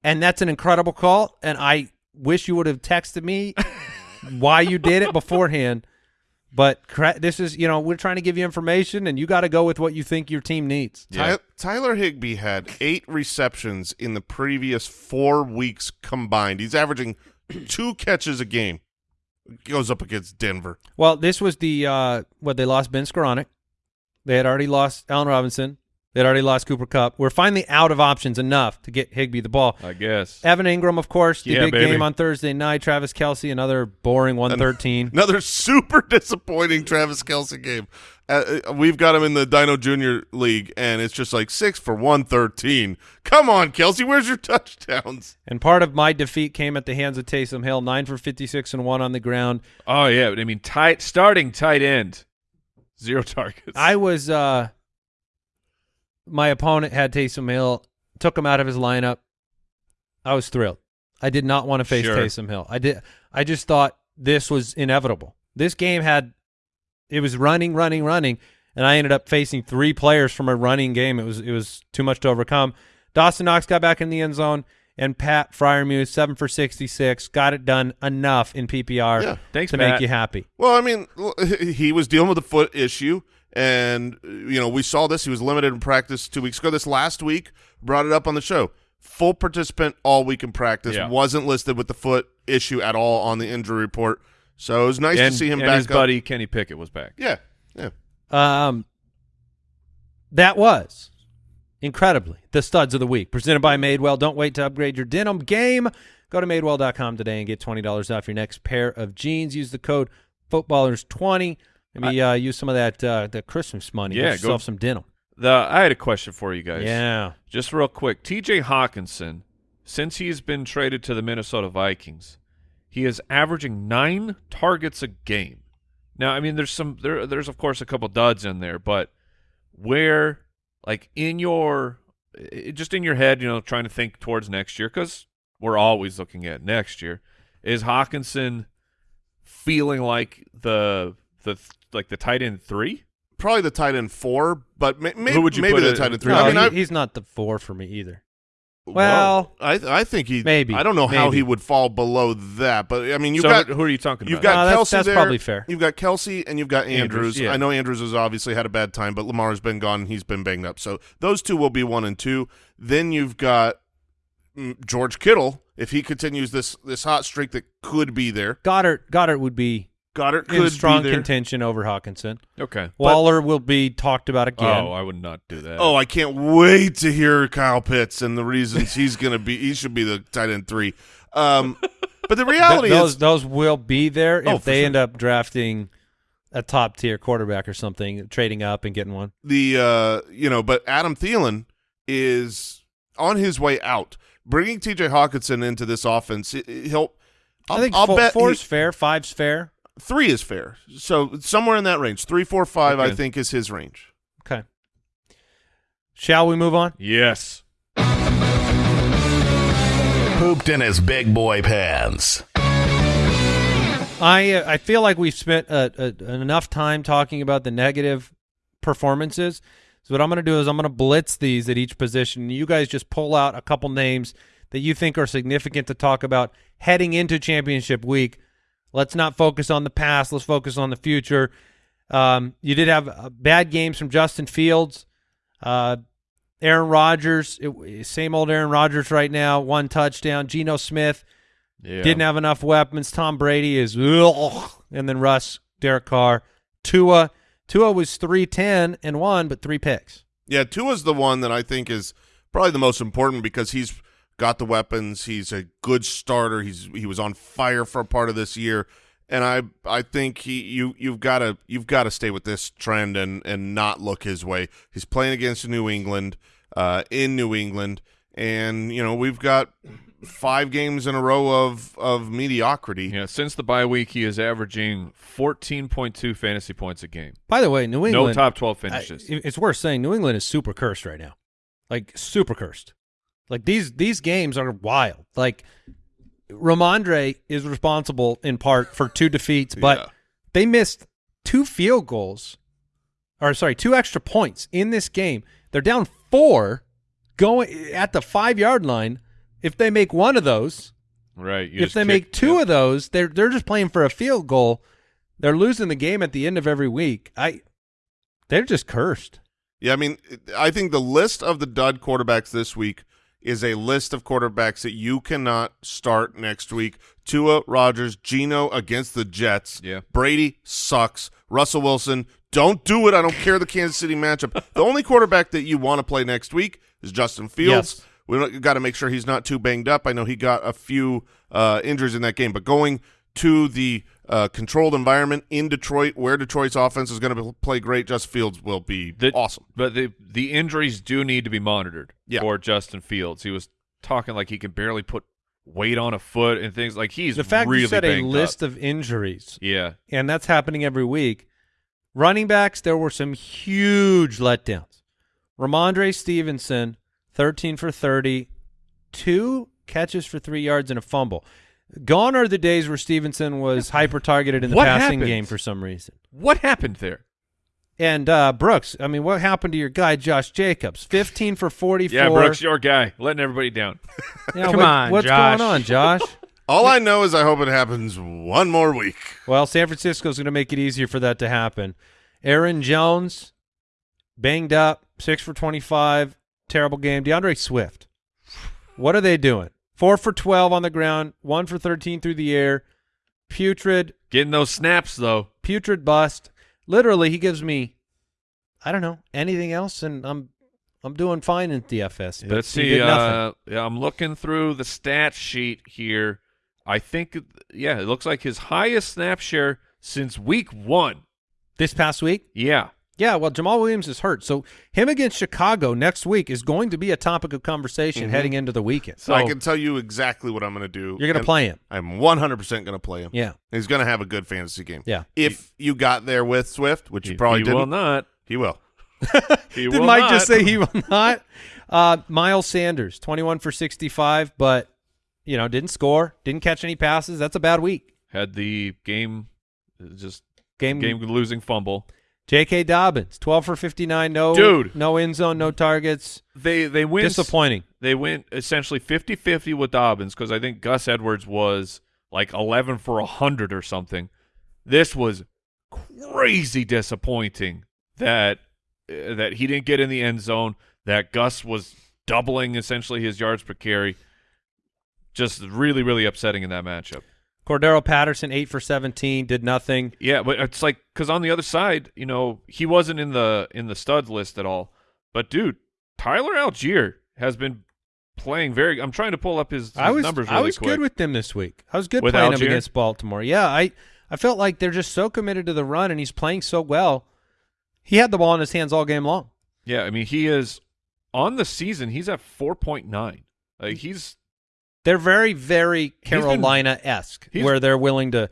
And that's an incredible call. And I wish you would have texted me why you did it beforehand. But this is, you know, we're trying to give you information, and you got to go with what you think your team needs. Yeah. Ty- Tyler Higbee had eight receptions in the previous four weeks combined. He's averaging two catches a game. Goes up against Denver. Well, this was the uh what they lost Ben Skowronek. They had already lost Allen Robinson. They had already lost Cooper Kupp. We're finally out of options enough to get Higbee the ball. I guess. Evan Engram, of course, the Yeah, big baby. game on Thursday night. Travis Kelce, another boring one thirteen. Another super disappointing Travis Kelce game. Uh, uh, we've got him in the Dino Junior League, and it's just like six for one thirteen. Come on, Kelce, where's your touchdowns? And part of my defeat came at the hands of Taysom Hill, nine for fifty six and one on the ground. Oh yeah, but I mean, tight starting tight end, zero targets. I was uh my opponent had Taysom Hill, took him out of his lineup. I was thrilled. I did not want to face Sure. Taysom Hill. I did I just thought this was inevitable. This game had it was running, running, running, and I ended up facing three players from a running game. It was it was too much to overcome. Dawson Knox got back in the end zone, and Pat Freiermuth, seven for 66. Got it done enough in PPR Yeah. Thanks, to Pat. make you happy. Well, I mean, he was dealing with a foot issue, and, uh, you know, we saw this. He was limited in practice two weeks ago. This last week, brought it up on the show. Full participant all week in practice. Yeah. Wasn't listed with the foot issue at all on the injury report. So it was nice and, to see him back his up. buddy Kenny Pickett was back. Yeah. Yeah. Um, that was incredibly the studs of the week presented by Madewell. Don't wait to upgrade your denim game. Go to madewell.com today and get $20 off your next pair of jeans. Use the code footballers20 Maybe I, uh, use some of that uh, the Christmas money. Yeah, get yourself go, some denim. The I had a question for you guys. Yeah, just real quick. T.J. Hockenson, since he's been traded to the Minnesota Vikings, he is averaging nine targets a game. Now, I mean, there's some there. There's of course a couple duds in there, but where like in your just in your head, you know, trying to think towards next year because we're always looking at next year. Is Hockenson feeling like the the like the tight end three? Probably the tight end four, but may, may, Who would you maybe the it- tight end three. No, I mean, he- he's not the four for me either. well, well, I I think he maybe, I don't know how he would fall below that, but I mean, you've so got who are you talking You've about? got No, that's- Kelce that's there. probably fair. You've got Kelce and you've got Andrews. Andrews, yeah. I know Andrews has obviously had a bad time, but Lamar's been gone. and He's been banged up. So those two will be one and two. Then you've got mm, George Kittle. If he continues this this hot streak that could be there, Goedert Goedert would be Goedert in could strong be there. contention over Hockenson. okay. Waller will be talked about again. Oh, I would not do that. Oh, I can't wait to hear Kyle Pitts and the reasons he's going to be. He should be the tight end three. Um, but the reality Th- those is, those will be there if Oh, they sure. end up drafting a top tier quarterback or something, trading up and getting one. the uh you know but Adam Thielen is on his way out bringing TJ Hockenson into this offense it- it- he'll I'll, i think I'll fo- bet four's he- fair, five's fair. Three is fair so somewhere in that range three four five I think is his range Okay. Shall we move on? Yes. Pooped in his big boy pants. I uh, I feel like we've spent uh, uh, enough time talking about the negative performances. So what I'm going to do is I'm going to blitz these at each position. You guys just pull out a couple names that you think are significant to talk about heading into championship week. Let's not focus on the past. Let's focus on the future. Um, you did have uh, bad games from Justin Fields, uh, Aaron Rodgers. It, same old Aaron Rodgers right now. One touchdown. Geno Smith Yeah. didn't have enough weapons. Tom Brady is, ugh. and then Russ, Derek Carr, Tua. Tua was three ten and one, but three picks. yeah Tua's the one that I think is probably the most important because he's got the weapons he's a good starter he's he was on fire for a part of this year and I I think he you you've got to you've got to stay with this trend and and not look his way. He's playing against New England uh, in New England, and you know we've got five games in a row of of mediocrity. Yeah, since the bye week, he is averaging 14.2 fantasy points a game. By the way, New England No top 12 I- finishes. it's worth saying New England is super cursed right now, like super cursed. Like these these games are wild. Like Rhamondre is responsible in part for two defeats, but Yeah. they missed two field goals, or sorry, two extra points in this game. They're down four, going at the five yard line. If they make one of those, right. you if they kick- make two yeah. of those, they're they're just playing for a field goal. They're losing the game at the end of every week. I, they're just cursed. Yeah, I mean, I think the list of the dud quarterbacks this week is a list of quarterbacks that you cannot start next week. Tua, Rodgers, Geno against the Jets. Yeah. Brady sucks. Russell Wilson, don't do it. I don't care the Kansas City matchup. the only quarterback that you want to play next week is Justin Fields. Yes. We got to make sure he's not too banged up. I know he got a few uh, injuries in that game, but going to the uh, controlled environment in Detroit, where Detroit's offense is going to play great, Justin Fields will be The- awesome. But the the injuries do need to be monitored Yeah. for Justin Fields. He was talking like he can barely put weight on a foot and things like he's the fact really you said a list up. of injuries, Yeah. and that's happening every week. Running backs, there were some huge letdowns. Rhamondre Stevenson, 13 for thirty, two two catches for three yards and a fumble. Gone are the days where Stevenson was hyper targeted in the What passing happened? game for some reason. What happened there? And uh, Brooks, I mean, what happened to your guy Josh Jacobs? Fifteen for forty-four. Yeah, Brooks, your guy, letting everybody down. Yeah, Come what- on, what's Josh. going on, Josh? All I know is I hope it happens one more week. well, San Francisco's going to make it easier for that to happen. Aaron Jones, banged up, six for twenty-five, terrible game. D'Andre Swift, what are they doing? Four for twelve on the ground, one for thirteen through the air, putrid, Getting those snaps though. putrid bust. Literally, he gives me, I don't know, anything else, and I'm I'm doing fine in DFS. but Let's see. Uh, yeah, I'm looking through the stat sheet here. I think, yeah, it looks like his highest snap share since week one. this past week. Yeah, Yeah, well, Jamaal Williams is hurt, so him against Chicago next week is going to be a topic of conversation Mhm. heading into the weekend. So- I can tell you exactly what I'm going to do. You're going to play him. I'm 100% going to play him. Yeah, He's going to have a good fantasy game. yeah. If you got there with Swift, which you probably he didn't, will not. he will. He Did Mike not. just say he will not? Uh, Miles Sanders, 21 for 65, but you know didn't score, didn't catch any passes. That's a bad week. had the game just Game, game losing fumble? J.K. Dobbins, 12 for 59, no Dude. no end zone, no targets. They they win. Disappointing. They went essentially 50-50 with Dobbins because I think Gus Edwards was like 11 for 100 or something. This was crazy disappointing that uh, that he didn't get in the end zone, that Gus was doubling essentially his yards per carry. Just really really upsetting in that matchup. Cordarrelle Patterson, 8 for 17, did nothing. Yeah, but it's like cuz on the other side, you know, he wasn't in the in the studs list at all. But dude, Tyler Allgeier has been playing very I'm trying to pull up his, his I was numbers really I was quick. good with them this week. I was good With playing Allgeier? him against Baltimore. Yeah, I I felt like they're just so committed to the run and he's playing so well. He had the ball in his hands all game long. Yeah, I mean he is on the season. He's at four point nine. Like he's They're very, very Carolina esque, where they're willing to.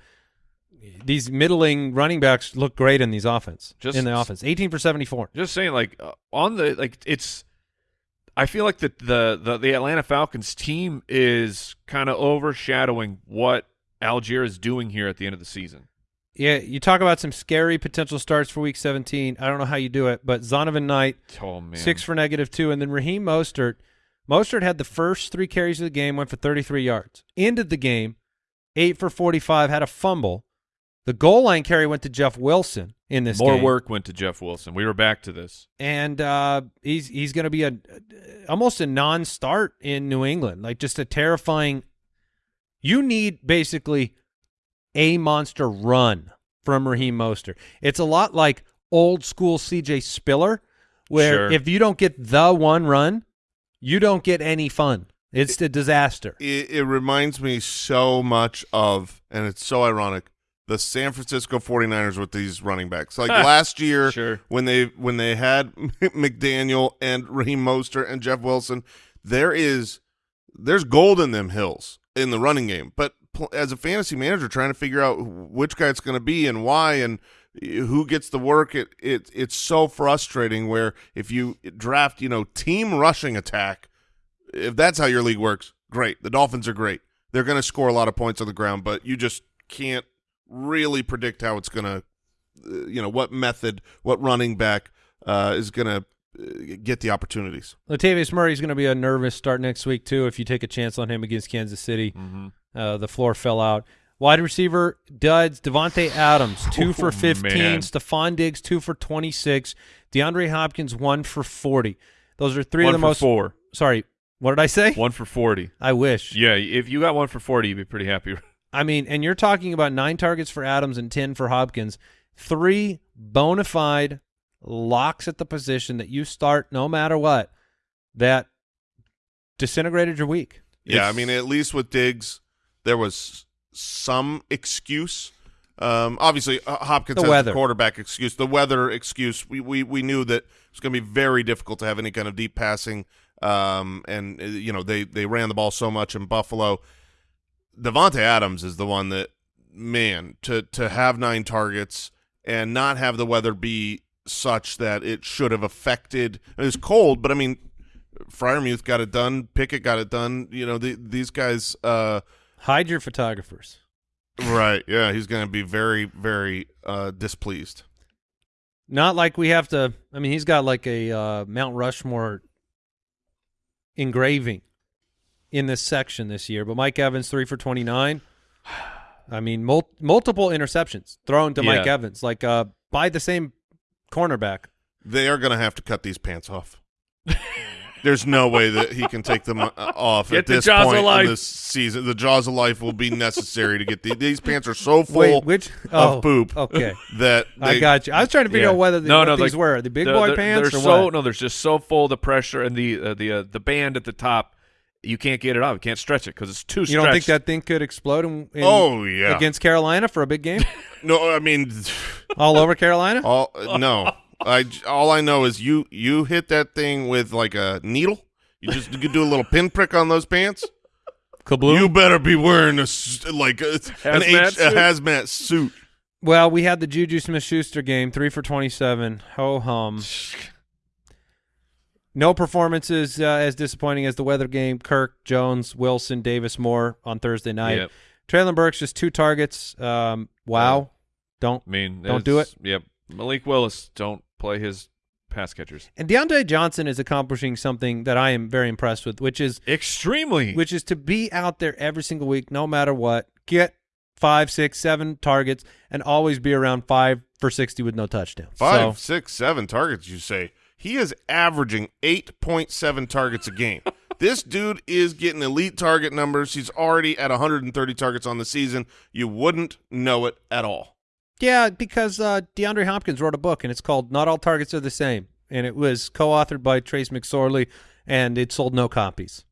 These middling running backs look great in these offense. Just- in the offense, eighteen for seventy four. just saying. Like uh, on the like it's. I feel like the the the, the Atlanta Falcons team is kind of overshadowing what Allgeier is doing here at the end of the season. Yeah, you talk about some scary potential starts for Week seventeen. I don't know how you do it, but Zonovan Knight Oh man, six for negative two, and then Raheem Mostert. Mostert had the first three carries of the game, went for thirty three yards. Ended the game, eight for forty five, had a fumble. The goal line carry went to Jeff Wilson in this more game. work went to Jeff Wilson. We were back to this. and uh, he's he's going to be a almost a non-start in New England, like just a terrifying. You need basically a monster run from Raheem Mostert. It's a lot like old school C.J. Spiller, where Sure. if you don't get the one run, you don't get any fun. It's a disaster. It, it reminds me so much of, and it's so ironic, the San Francisco 49ers with these running backs. Like last year, Sure. when they when they had McDaniel and Raheem Mostert and Jeff Wilson, there is there's gold in them hills in the running game. But as a fantasy manager, trying to figure out which guy it's going to be and why and who gets the work, it, it it's so frustrating. Where if you draft, you know, team rushing attack, if that's how your league works, great. The Dolphins are great. They're going to score a lot of points on the ground, but you just can't really predict how it's going to, uh, you know, what method, what running back uh, is going to uh, get the opportunities. Latavius Murray is going to be a nervous start next week too. If you take a chance on him against Kansas City, Mm-hmm. Uh, the floor fell out. Wide receiver duds. Davante Adams two oh, for 15. man. Stefon Diggs two for twenty six. DeAndre Hopkins one for forty. Those are three one of the for most. four, Sorry, what did I say? one for forty. I wish. Yeah, if you got one for forty, you'd be pretty happy. I mean, and you're talking about nine targets for Adams and ten for Hopkins. Three bona fide locks at the position that you start no matter what. That disintegrated your week. Yeah, I mean, at least with Diggs, there was some excuse. Um, obviously, uh, Hopkins The has weather. the quarterback excuse. The weather excuse. We we we knew that it's going to be very difficult to have any kind of deep passing. Um, and uh, you know they they ran the ball so much in Buffalo. Davante Adams is the one that man to to have nine targets and not have the weather be such that it should have affected. It was cold, but I mean, Freiermuth got it done. Pickett got it done. You know, the, these guys. Uh, Hide your photographers. right? Yeah, he's going to be very, very uh, displeased. Not like we have to. I mean, he's got like a uh, Mount Rushmore engraving in this section this year. But Mike Evans three for twenty nine. I mean, mul- multiple interceptions thrown to Mike Evans, like uh, by the same cornerback. They are going to have to cut these pants off. There's no way that he can take them uh, off Get at the this jaws of point in life. this season. The jaws of life will be necessary to get the, these pants are so full Wait, which of oh, poop Okay, that I got you. I was trying to figure Yeah. out whether the, No, what no, these like, were the big The- boy they're- pants They're or so what. no, they're just so full the pressure and the uh, the uh, the band at the top. You can't get it off. You can't stretch it because it's too. you don't think that thing could explode in, in- Oh yeah. against Carolina for a big game no, I mean, all over Carolina? all no. I j- all I know is you you hit that thing with like a needle. You just you could do a little pinprick on those pants. Kabloom. You better be wearing a s- like a, an Hazmat H, a suit? hazmat suit. Well, we had the Juju Smith-Schuster game, three for twenty-seven. Ho hum. No performances uh, as disappointing as the weather game. Kirk, Jones, Wilson, Davis, Moore on Thursday night. Yep. Treylon Burks just two targets. Um, wow. Don't I mean, Don't do it. Yep. Malik Willis, don't play his pass catchers. and Diontae Johnson is accomplishing something that I am very impressed with, which is Extremely. which is to be out there every single week, no matter what. Get five, six, seven targets, and always be around five for sixty with no touchdowns. Five, So, six, seven targets. You say he is averaging eight point seven targets a game. this dude is getting elite target numbers. He's already at 130 targets on the season. You wouldn't know it at all. Yeah, because uh, DeAndre Hopkins wrote a book, and it's called "Not All Targets Are the Same," and it was co-authored by Trace McSorley, and it sold no copies.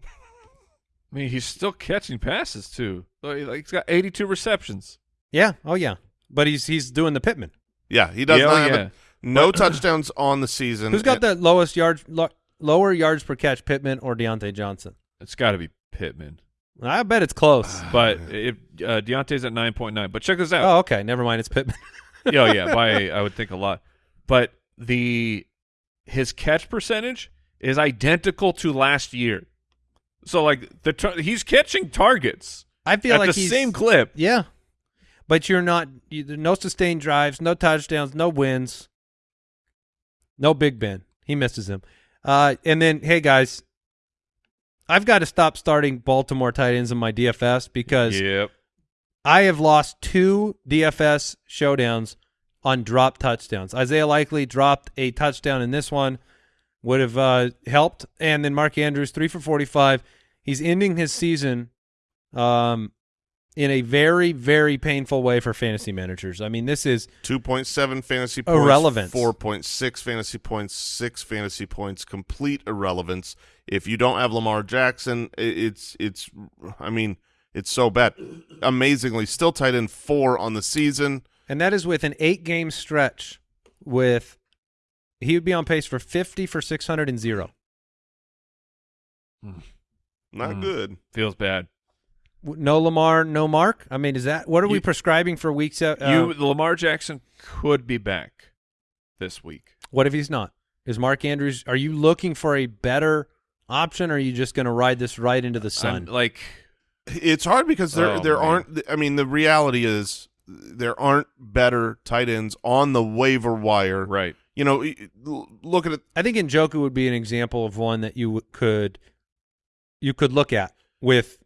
I mean, he's still catching passes too. Like like, he's got 82 receptions. Yeah, oh yeah, but he's he's doing the Pittman. Yeah, he does Yeah, not oh, have yeah. a, no touchdowns on the season. Who's got And- the lowest yards, lo- lower yards per catch, Pittman or Diontae Johnson? It's got to be Pittman. I bet it's close. But if uh, Diontae's at 9.9. But check this out. oh, okay, never mind. It's Pittman. oh yeah, by I would think a lot. But the his catch percentage is identical to last year. So like the he's catching targets I feel at like the same clip. Yeah, but you're not. You, no sustained drives, no touchdowns, no wins, no Big Ben. He misses him. Uh, and then, hey guys, I've got to stop starting Baltimore tight ends in my DFS because Yep. I have lost two DFS showdowns on drop touchdowns. Isaiah Likely dropped a touchdown in this one, would have uh, helped, and then Mark Andrews three for forty-five. He's ending his season um, in a very, very painful way for fantasy managers. I mean, this is 2.7 fantasy points, Irrelevance. 4.6 fantasy points, 6 fantasy points, complete irrelevance. If you don't have Lamar Jackson, it's it's I mean, it's so bad. Amazingly, still tight end 4 on the season. and that is with an eight-game stretch. With he would be on pace for fifty for six hundred and zero. Not Mm. good. Feels bad. W- No Lamar, no Mark. I mean, is that what are we prescribing for weeks? Uh, you Lamar Jackson could be back this week. What if he's not? Is Mark Andrews? Are you looking for a better option, or are you just going to ride this right into the I'm, sun? like It's hard because there Oh, there man. aren't I mean, the reality is there aren't better tight ends on the waiver wire. right. You know, y- l- look at it I think Njoku would be an example of one that you could you could look at. With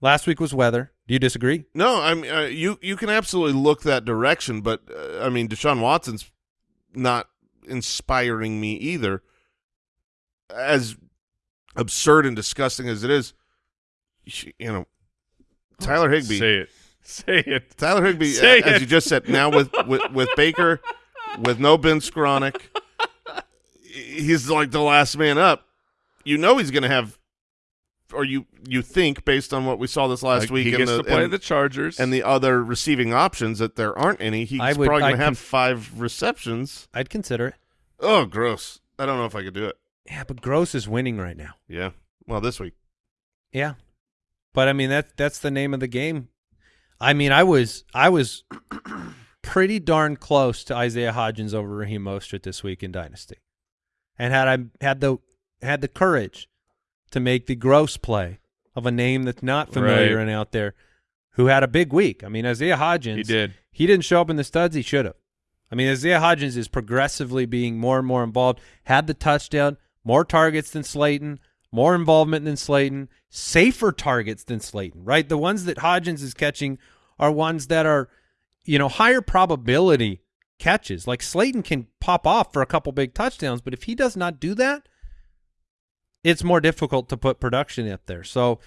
last week was weather. Do you disagree? No, I mean uh, you you can absolutely look that direction, but uh, I mean Deshaun Watson's not inspiring me either. As absurd and disgusting as it is, you know, Tyler Higbee. Say it. Say it. Tyler Higbee, Say as it. you just said, now with with, with Baker, with no Ben Skowronek, he's like the last man up. You know he's going to have, or you you think based on what we saw this last Like, week he gets the, to play and- the Chargers and the other receiving options that there aren't any. He's would- probably going to have five receptions. I'd consider it. Oh, gross! I don't know if I could do it. Yeah, but Gross is winning right now. Yeah. Well, this week. Yeah, but I mean that that's the name of the game. I mean, I was I was pretty darn close to Isaiah Hodgins over Raheem Mostert this week in Dynasty, and had I had the had the courage to make the gross play of a name that's not familiar Right. and out there, who had a big week. I mean, Isaiah Hodgins. he did. He didn't show up in the studs. He should have. I mean, Isaiah Hodgins is progressively being more and more involved. Had the touchdown, more targets than Slayton, more involvement than Slayton, safer targets than Slayton, right? The ones that Hodgins is catching are ones that are, you know, higher probability catches. Like Slayton can pop off for a couple big touchdowns, but if he does not do that, it's more difficult to put production up there. So,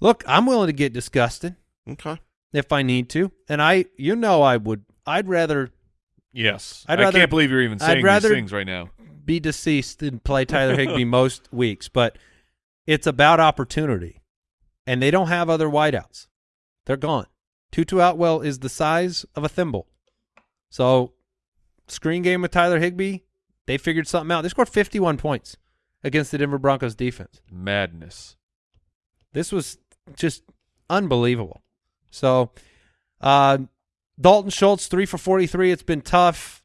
look, I'm willing to get disgusted Okay. if I need to, and I, you know, I would. I'd rather Yes. I'd rather, I can't believe you're even I'd saying rather- these things right now. be deceased and play Tyler Higbee most weeks, but it's about opportunity, and they don't have other wideouts. They're gone. Tutu Atwell is the size of a thimble. So, screen game with Tyler Higbee, they figured something out. They scored 51 points against the Denver Broncos defense. Madness. This was just unbelievable. So, uh, Dalton Schultz three for forty three. It's been tough,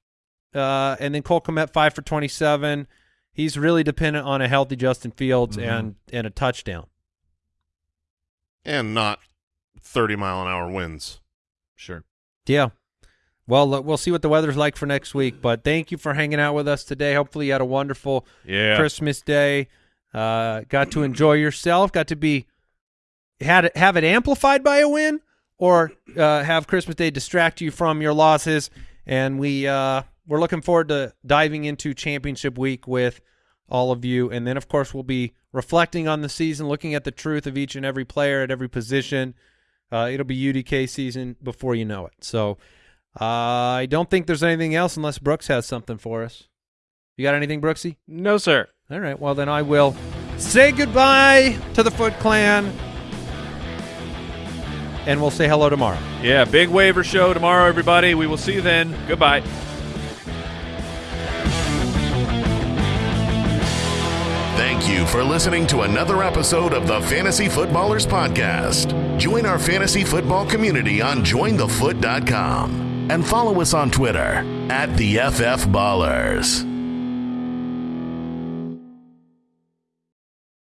uh, and then Cole Kmet five for twenty seven. He's really dependent on a healthy Justin Fields Mhm. and and a touchdown. And not 30 mile an hour winds. Sure. Yeah. Well, we'll see what the weather's like for next week. But thank you for hanging out with us today. Hopefully, you had a wonderful Yeah. Christmas Day. Uh, got to enjoy yourself. Got to be had it have it amplified by a win, or uh, have Christmas Day distract you from your losses. And we uh, we're looking forward to diving into Championship Week with all of you. And then, of course, we'll be reflecting on the season, looking at the truth of each and every player at every position. Uh, it'll be UDK season before you know it. So uh, I don't think there's anything else unless Brooks has something for us. You got anything, Brooksy? No, sir. All right. Well, then I will say goodbye to the Foot Clan, and we'll say hello tomorrow. Yeah, big waiver show tomorrow, everybody. We will see you then. Goodbye. Thank you for listening to another episode of the Fantasy Footballers Podcast. Join our fantasy football community on jointhefoot.com and follow us on Twitter at the FF Ballers.